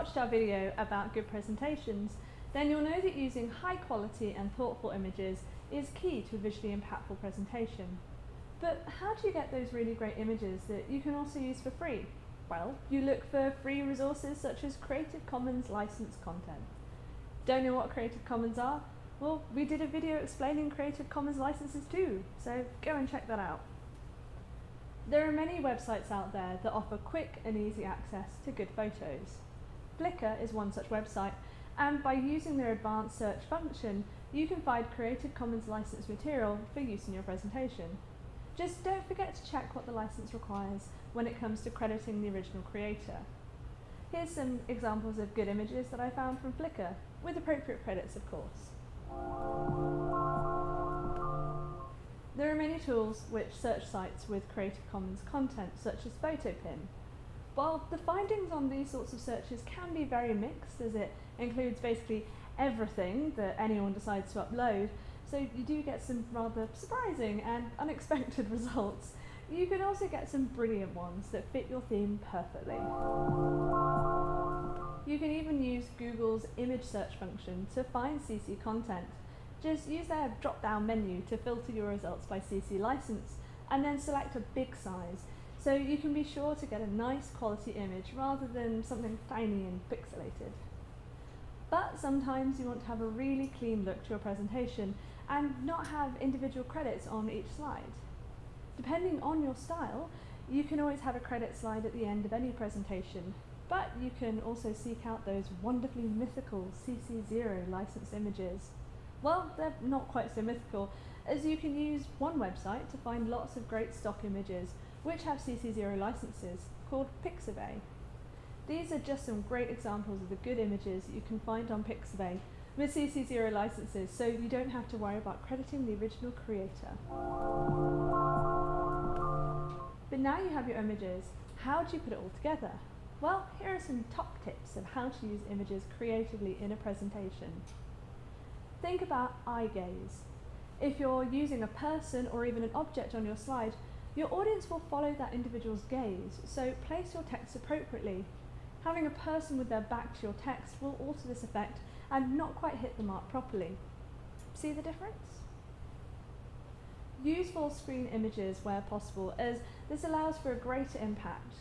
watched our video about good presentations, then you'll know that using high quality and thoughtful images is key to a visually impactful presentation. But how do you get those really great images that you can also use for free? Well, you look for free resources such as Creative Commons licensed content. Don't know what Creative Commons are? Well, we did a video explaining Creative Commons licenses too, so go and check that out. There are many websites out there that offer quick and easy access to good photos. Flickr is one such website, and by using their advanced search function, you can find Creative Commons licensed material for use in your presentation. Just don't forget to check what the license requires when it comes to crediting the original creator. Here's some examples of good images that I found from Flickr, with appropriate credits of course. There are many tools which search sites with Creative Commons content, such as PhotoPin. While the findings on these sorts of searches can be very mixed, as it includes basically everything that anyone decides to upload, so you do get some rather surprising and unexpected results. You can also get some brilliant ones that fit your theme perfectly. You can even use Google's image search function to find CC content. Just use their drop-down menu to filter your results by CC license and then select a big size so you can be sure to get a nice quality image rather than something tiny and pixelated. But sometimes you want to have a really clean look to your presentation and not have individual credits on each slide. Depending on your style, you can always have a credit slide at the end of any presentation, but you can also seek out those wonderfully mythical CC0 licensed images. Well, they're not quite so mythical, as you can use one website to find lots of great stock images which have CC0 licenses, called Pixabay. These are just some great examples of the good images you can find on Pixabay with CC0 licenses, so you don't have to worry about crediting the original creator. But now you have your images, how do you put it all together? Well, here are some top tips of how to use images creatively in a presentation. Think about eye gaze. If you're using a person or even an object on your slide, your audience will follow that individual's gaze, so place your text appropriately. Having a person with their back to your text will alter this effect and not quite hit the mark properly. See the difference? Use full screen images where possible as this allows for a greater impact.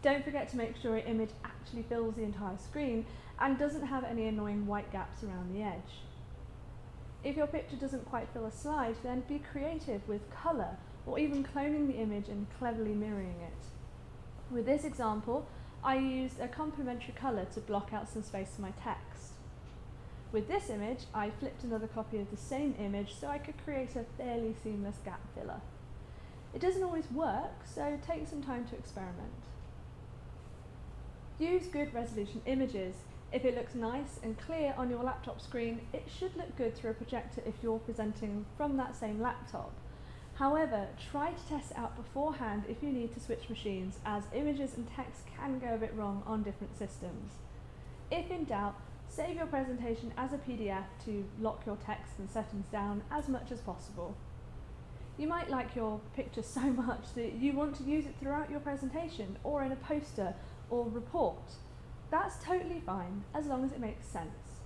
Don't forget to make sure your image actually fills the entire screen and doesn't have any annoying white gaps around the edge. If your picture doesn't quite fill a slide, then be creative with colour or even cloning the image and cleverly mirroring it. With this example, I used a complementary colour to block out some space for my text. With this image, I flipped another copy of the same image so I could create a fairly seamless gap filler. It doesn't always work, so take some time to experiment. Use good resolution images. If it looks nice and clear on your laptop screen, it should look good through a projector if you're presenting from that same laptop. However, try to test it out beforehand if you need to switch machines, as images and text can go a bit wrong on different systems. If in doubt, save your presentation as a PDF to lock your text and settings down as much as possible. You might like your picture so much that you want to use it throughout your presentation or in a poster or report. That's totally fine as long as it makes sense.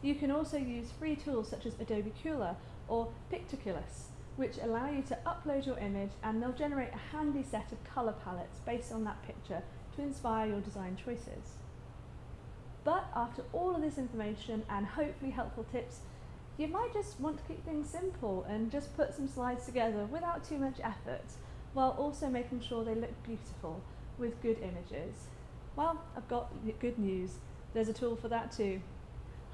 You can also use free tools such as Adobe Kuler or Pictaculous which allow you to upload your image and they'll generate a handy set of colour palettes based on that picture to inspire your design choices. But after all of this information and hopefully helpful tips, you might just want to keep things simple and just put some slides together without too much effort, while also making sure they look beautiful with good images. Well, I've got good news. There's a tool for that too.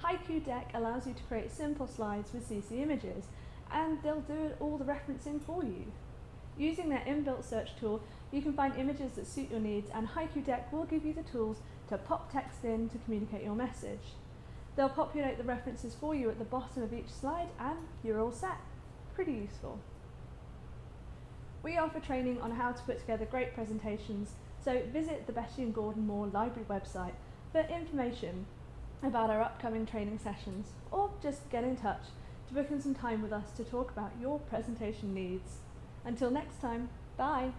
Haiku Deck allows you to create simple slides with CC images, and they'll do all the referencing for you. Using their inbuilt search tool, you can find images that suit your needs and Haiku Deck will give you the tools to pop text in to communicate your message. They'll populate the references for you at the bottom of each slide and you're all set. Pretty useful. We offer training on how to put together great presentations, so visit the Betty and Gordon Moore Library website for information about our upcoming training sessions or just get in touch to book in some time with us to talk about your presentation needs. Until next time, bye!